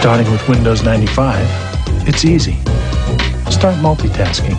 starting with Windows 95, it's easy. Start multitasking